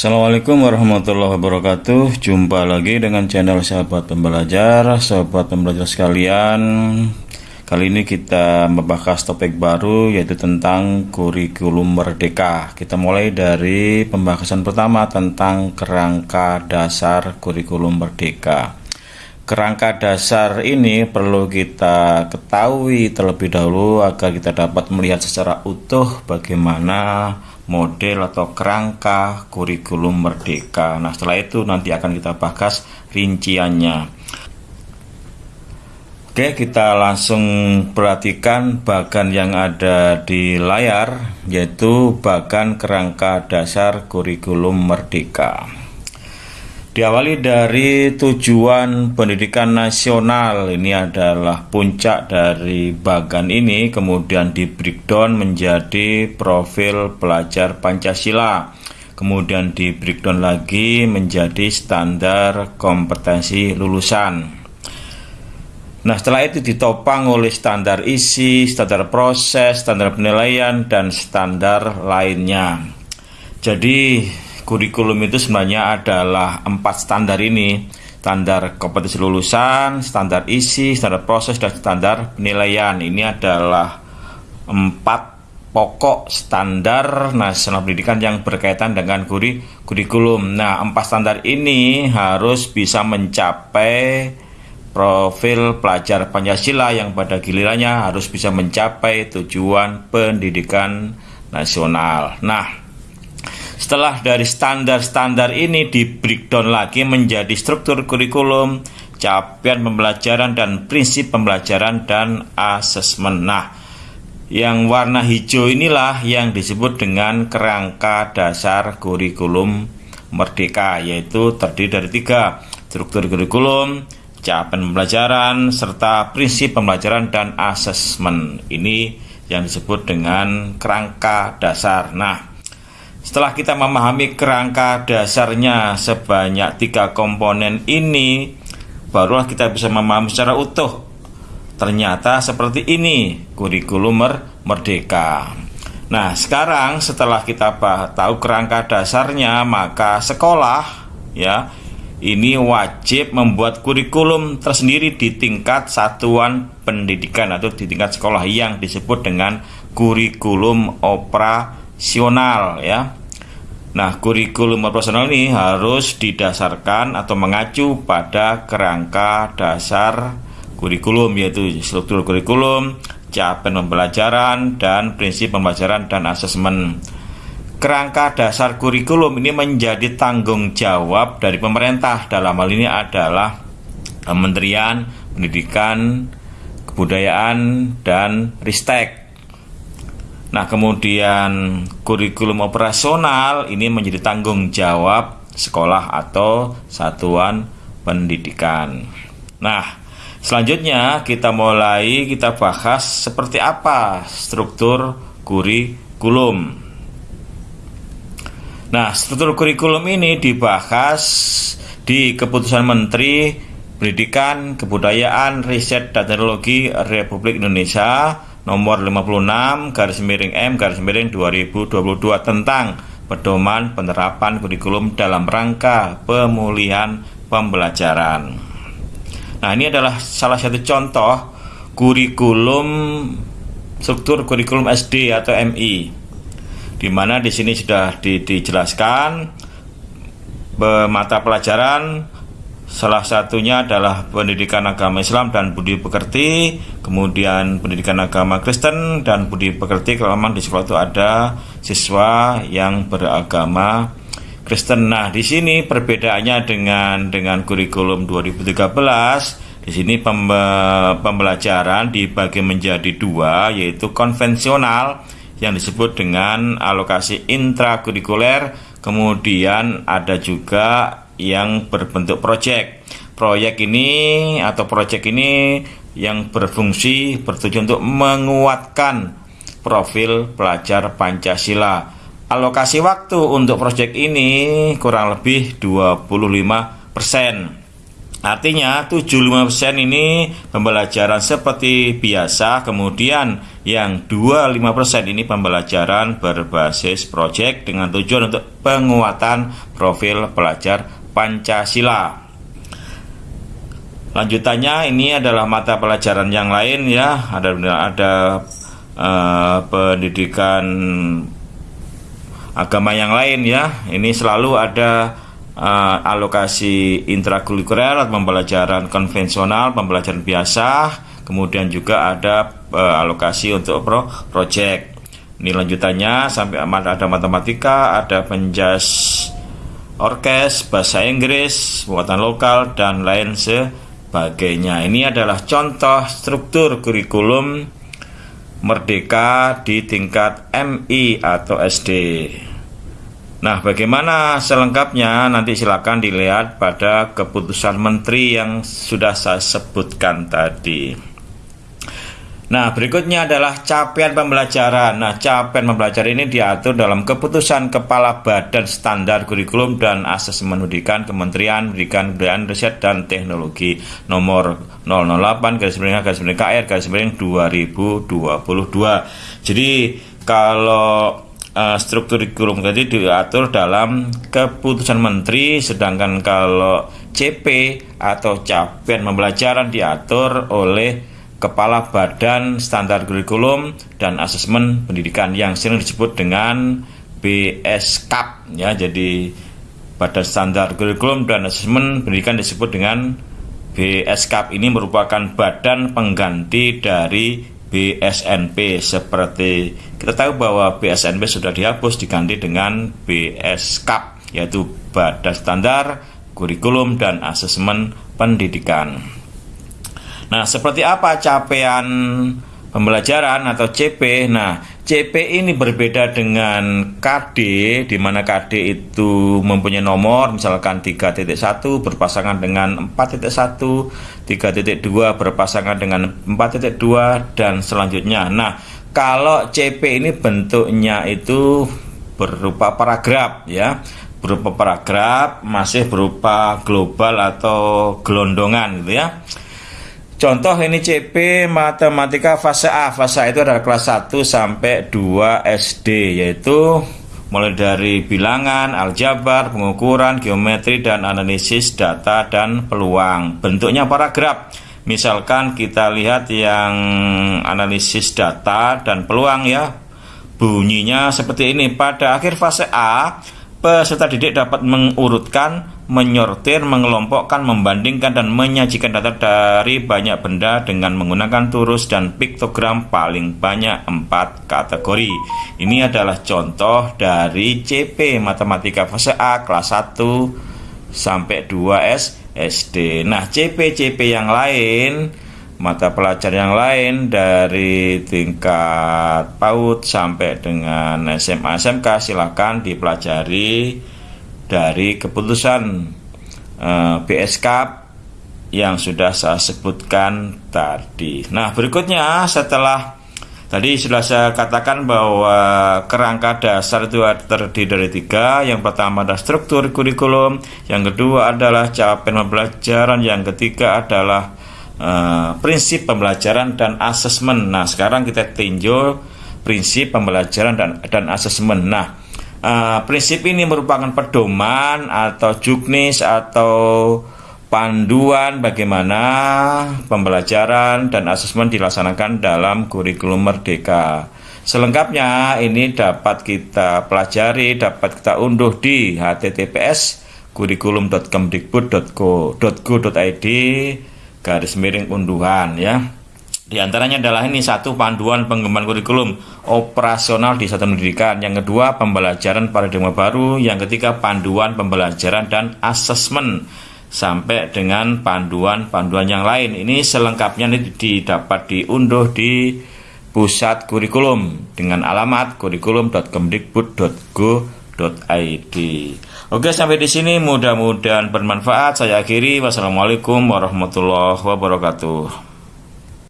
Assalamualaikum warahmatullahi wabarakatuh. Jumpa lagi dengan channel sahabat pembelajar. Sahabat pembelajar sekalian Kali ini kita membahas topik baru yaitu tentang kurikulum merdeka. Kita mulai dari pembahasan pertama tentang kerangka dasar kurikulum merdeka. Kerangka dasar ini perlu kita ketahui terlebih dahulu agar kita dapat melihat secara utuh bagaimana model atau kerangka kurikulum merdeka. Nah, setelah itu nanti akan kita bahas rinciannya. Oke, kita langsung perhatikan bagan yang ada di layar, yaitu bagan kerangka dasar kurikulum merdeka. Diawali dari tujuan pendidikan nasional. Ini adalah puncak dari bagan ini kemudian di breakdown menjadi profil pelajar Pancasila. Kemudian di breakdown lagi menjadi standar kompetensi lulusan. Nah setelah itu ditopang oleh standar isi, standar proses, standar penilaian, dan standar lainnya. Jadi kurikulum itu sebenarnya adalah empat standar ini standar kompetensi lulusan, standar isi, standar proses, dan standar penilaian. Ini adalah empat pokok standar nasional pendidikan yang berkaitan dengan kuri kurikulum. Nah, empat standar ini harus bisa mencapai profil pelajar Pancasila yang pada gilirannya harus bisa mencapai tujuan pendidikan nasional. Nah, setelah dari standar-standar ini di breakdown lagi menjadi struktur kurikulum, capaian pembelajaran dan prinsip pembelajaran dan asesmen. Nah, yang warna hijau inilah yang disebut dengan kerangka dasar kurikulum merdeka, yaitu terdiri dari tiga struktur kurikulum, capaian pembelajaran, serta prinsip pembelajaran dan asesmen. Ini yang disebut dengan kerangka dasar. Nah, setelah kita memahami kerangka dasarnya sebanyak tiga komponen ini, barulah kita bisa memahami secara utuh. Ternyata seperti ini kurikulum merdeka. Nah, sekarang setelah kita tahu kerangka dasarnya, maka sekolah ya ini wajib membuat kurikulum tersendiri di tingkat satuan pendidikan atau di tingkat sekolah yang disebut dengan kurikulum opera operasional ya. Nah, kurikulum operasional ini harus didasarkan atau mengacu pada kerangka dasar kurikulum yaitu struktur kurikulum, capaian pembelajaran dan prinsip pembelajaran dan asesmen. Kerangka dasar kurikulum ini menjadi tanggung jawab dari pemerintah dalam hal ini adalah Kementerian Pendidikan, Kebudayaan dan Ristek Nah, kemudian kurikulum operasional ini menjadi tanggung jawab sekolah atau satuan pendidikan. Nah, selanjutnya kita mulai kita bahas seperti apa struktur kurikulum. Nah, struktur kurikulum ini dibahas di keputusan Menteri Pendidikan, Kebudayaan, Riset, dan Teknologi Republik Indonesia nomor 56 garis miring M garis miring 2022 tentang pedoman penerapan kurikulum dalam rangka pemulihan pembelajaran. Nah, ini adalah salah satu contoh kurikulum struktur kurikulum SD atau MI. Di mana di sini sudah di, dijelaskan mata pelajaran Salah satunya adalah pendidikan agama Islam dan budi pekerti, kemudian pendidikan agama Kristen dan budi pekerti. Kalau memang di sekolah itu ada siswa yang beragama Kristen. Nah, di sini perbedaannya dengan dengan kurikulum 2013 di sini pembelajaran dibagi menjadi dua, yaitu konvensional yang disebut dengan alokasi intrakurikuler, kemudian ada juga yang berbentuk proyek. Proyek ini atau proyek ini yang berfungsi bertujuan untuk menguatkan profil pelajar Pancasila. Alokasi waktu untuk proyek ini kurang lebih 25%. Artinya 75% ini pembelajaran seperti biasa, kemudian yang 25% ini pembelajaran berbasis proyek dengan tujuan untuk penguatan profil pelajar Pancasila. Lanjutannya ini adalah mata pelajaran yang lain ya, ada ada uh, pendidikan agama yang lain ya. Ini selalu ada uh, alokasi intrakurikuler pembelajaran konvensional, pembelajaran biasa, kemudian juga ada uh, alokasi untuk pro project. Ini lanjutannya sampai ada matematika, ada penjas orkes, bahasa Inggris, buatan lokal dan lain sebagainya. Ini adalah contoh struktur kurikulum merdeka di tingkat MI atau SD. Nah, bagaimana selengkapnya nanti silakan dilihat pada keputusan menteri yang sudah saya sebutkan tadi. Nah, berikutnya adalah capaian pembelajaran. Nah, capaian pembelajaran ini diatur dalam keputusan Kepala Badan Standar Kurikulum dan Asesmen Pendidikan Kementerian Pendidikan Kebudayaan Riset dan Teknologi nomor 008 garis miring garis miring KR garis miring 2022. Jadi, kalau uh, struktur kurikulum tadi diatur dalam keputusan menteri sedangkan kalau CP atau capaian pembelajaran diatur oleh Kepala Badan Standar Kurikulum dan Asesmen Pendidikan yang sering disebut dengan BSKAP ya jadi Badan Standar Kurikulum dan Asesmen Pendidikan disebut dengan BSKAP ini merupakan badan pengganti dari BSNP seperti kita tahu bahwa BSNP sudah dihapus diganti dengan BSKAP yaitu Badan Standar Kurikulum dan Asesmen Pendidikan. Nah, seperti apa capaian pembelajaran atau CP? Nah, CP ini berbeda dengan KD di mana KD itu mempunyai nomor misalkan 3.1 berpasangan dengan 4.1, 3.2 berpasangan dengan 4.2 dan selanjutnya. Nah, kalau CP ini bentuknya itu berupa paragraf ya berupa paragraf masih berupa global atau gelondongan gitu ya Contoh ini CP matematika fase A. Fase A itu adalah kelas 1 sampai 2 SD yaitu mulai dari bilangan, aljabar, pengukuran, geometri dan analisis data dan peluang. Bentuknya paragraf. Misalkan kita lihat yang analisis data dan peluang ya. Bunyinya seperti ini. Pada akhir fase A, peserta didik dapat mengurutkan menyortir, mengelompokkan, membandingkan, dan menyajikan data dari banyak benda dengan menggunakan turus dan piktogram paling banyak empat kategori. Ini adalah contoh dari CP Matematika fase A kelas 1 sampai 2 S SD. Nah, CP-CP yang lain mata pelajaran yang lain dari tingkat PAUD sampai dengan SMA SMK silahkan dipelajari dari keputusan eh, BSK yang sudah saya sebutkan tadi. Nah, berikutnya setelah tadi sudah saya katakan bahwa kerangka dasar itu terdiri dari tiga. Yang pertama adalah struktur kurikulum, yang kedua adalah capaian pembelajaran, yang ketiga adalah uh, prinsip pembelajaran dan asesmen. Nah, sekarang kita tinjau prinsip pembelajaran dan dan asesmen. Nah, Uh, prinsip ini merupakan pedoman atau juknis atau panduan bagaimana pembelajaran dan asesmen dilaksanakan dalam kurikulum merdeka. Selengkapnya ini dapat kita pelajari, dapat kita unduh di https kurikulum.kemdikbud.go.id garis miring unduhan ya. Di antaranya adalah ini satu panduan pengembangan kurikulum operasional di satu pendidikan, yang kedua pembelajaran paradigma baru, yang ketiga panduan pembelajaran dan asesmen sampai dengan panduan-panduan yang lain. Ini selengkapnya ini didapat diunduh di pusat kurikulum dengan alamat kurikulum.kemdikbud.go.id. Oke, sampai di sini mudah-mudahan bermanfaat. Saya akhiri. Wassalamualaikum warahmatullahi wabarakatuh.